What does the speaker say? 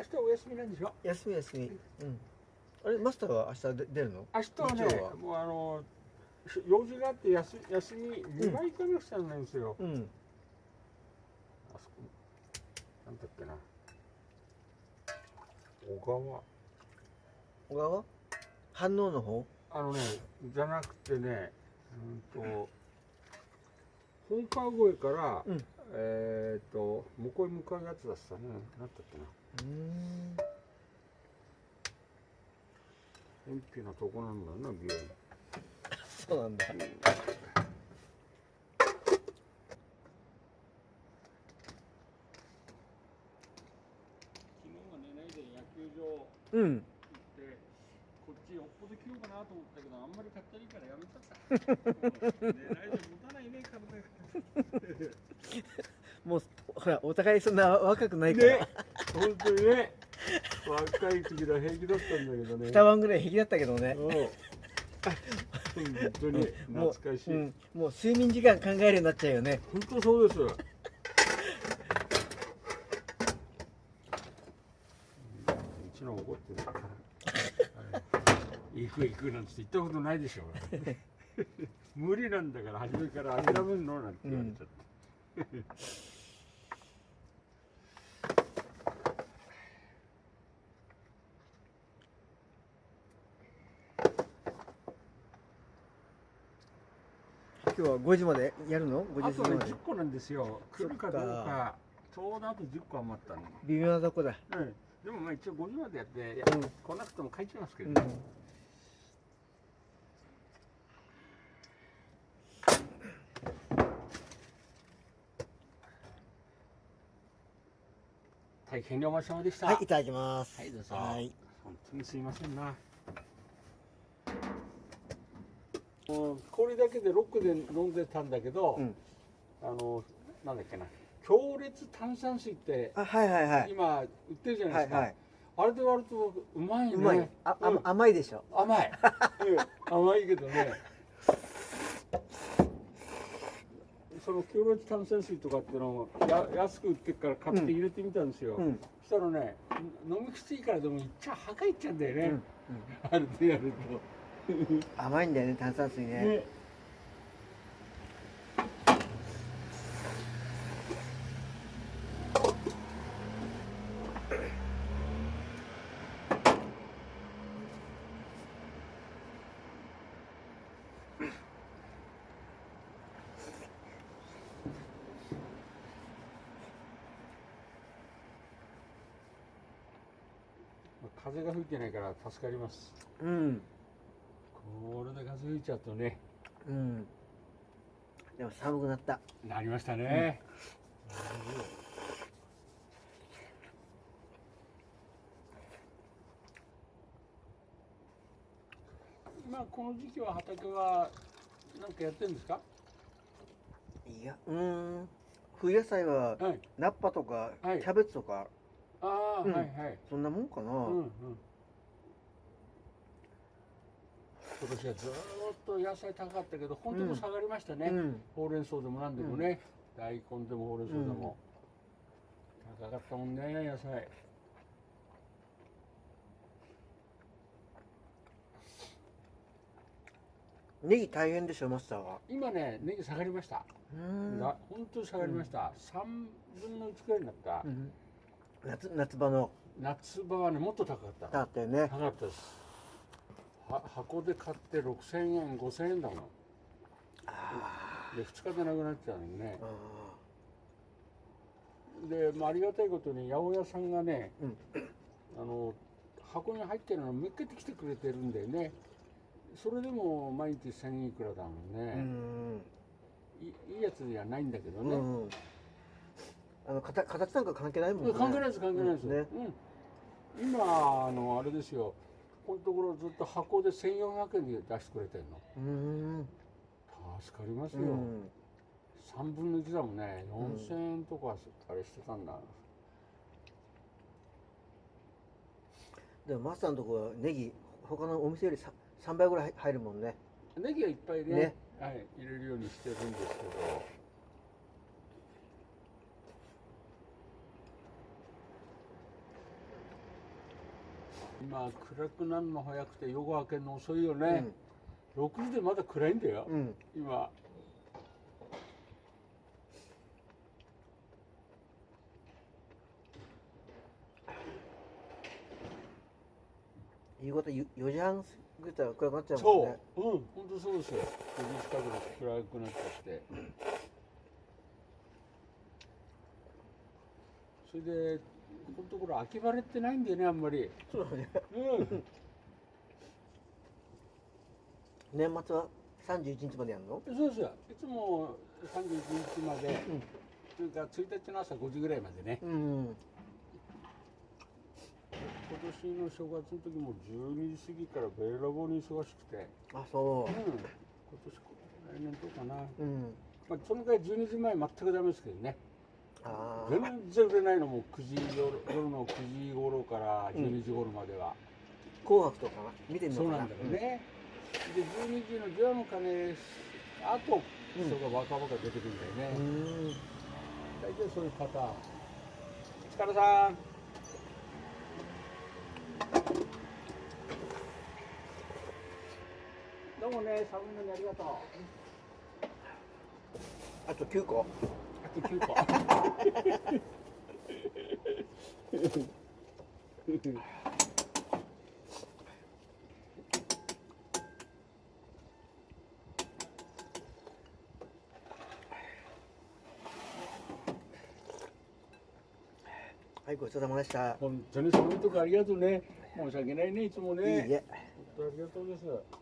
明日お休みなんでしょ？休み休み。うん。あれマスターは明日で出るの？明日はねもうあの用事があって休休み2枚行かなくちゃなんですよ、うん。あそこなんだっけな。小川。小川？反応の方？あのねじゃなくてねうんと本川越から、うん。えっ、と向こうに向かうやつだったね。なんだっけな。うーん。偏僻なとこなんだよな病院 そうなんだ。昨日は寝ないで野球場うん行ってこっちよっぽど着ようかなと思ったけどあんまりかったいからやめちゃった もう寝ないで持たないね体がもうほらお互いそんな若くないから、ね。本当にね。若い時は平気だったんだけどね。二晩ぐらい平気だったけどね。うん。本当に懐かしい、うん、もう睡眠時間考えるようになっちゃうよね。本当そうです。うちの怒ってる。から。行く行くなんて言ったことないでしょ。無理なんだから初めから諦めるのなんて言われちゃって。今日は5時までやるの？5あとね時過ぎまで10個なんですよ。来るかどうか。ちょうどあと10個余ったの。微妙なとこだうん。でもまあ一応5時までやって、うん来なくても帰っちゃいますけうんどね。大変良間様でした。はいいただきますはいどうぞはい本当にすいませんな。もう氷だけでロックで飲んでたんだけど、うん。あのなんだっけな。強烈炭酸水ってあはいはいはい。今売ってるじゃないですか、はいはい。あれで割るとうまいね。うまい。あ、あうん。甘いでしょ。甘い、うん。甘いけどね。その強烈炭酸水とかっていうのをや安く売ってるから買って入れてみたんですよ、うん。そしたらね飲みきついからでもいっちゃはかいっちゃうんだよね、うん。あれでやる 甘いんだよね炭酸水と、ね。ね。風が吹いてないから助かります。うんいちゃうとね。うん。でも寒くなった。なりましたね、今この時期は畑は何かやってるんですか？いやうん。冬野菜ははい。ナッパとかキはい。ャベツとか。ああ、うん。はいはい。そんなもんかな。うんうん今年はずーっと野菜高かったけど本当に下がりましたね、うん。ほうれん草でも何でもね、大根でもほうれん草でも、高かったもんね野菜。ネギ大変でしょマスターは。今ねネギ下がりました、本当に下がりました、3分の1くらいになった、うん。夏夏場の。夏場はねもっと高かった。だったよね。高かったですは箱で買って6000円5000円だもん。あで2日でなくなっちゃうのね。ー。で、まあ、ありがたいことに八百屋さんがね、うん。あの箱に入ってるのをめっけてきてくれてるんだよね。それでも毎日1000いくらだもんうね、ん。いいいやつじゃないんだけどね、うんあの形形なんか関係ないもんね。関係ないです関係ないです、ね。うん、今あのあれですよこのところずっと箱で1400円で出してくれてるの。うん。助かりますよ、うん3分の1だもんね。うん4000円とかあれしてたんだ、でもマスターのとこはネギ他のお店より 3, 倍ぐらい入るもんね。ネギはいっぱいねね。はい、入れるようにしてるんですけど今暗くなるの早くて夜が明けるの遅いよね、6時でまだ暗いんだよ、うん、うん、今。夕方ゆ4時半ぐらいたら暗くなっちゃうもんそねう。うん。本当そうですよ。9時近くで暗くなっちゃって。それでこのところ秋晴れってないんだよねあんまり。そうだね。うん。年末は31日までやるの？そうですよいつも31日まで、うん。というか1日の朝5時ぐらいまでね。うん今年の正月の時も12時過ぎからべらぼうに忙しくて。あそう。ん。今年来年どうかな、ううん。まあ、そのぐらい12時前全くダメですけどね全然売れないのも9時夜夜の9時頃から12時頃までは、紅白とかな見てみよかな。そううなんだろうね、で12時の除夜の鐘あと人がバカバカ出てくるんだよね、うん。大体そういうパターン。力さん。どうもね寒いのにありがとう。あと9個9個はいごちそうさまでした。本当に寒いとこありがとうね。申し訳ないねいつもね。いいえ。本当ありがとうです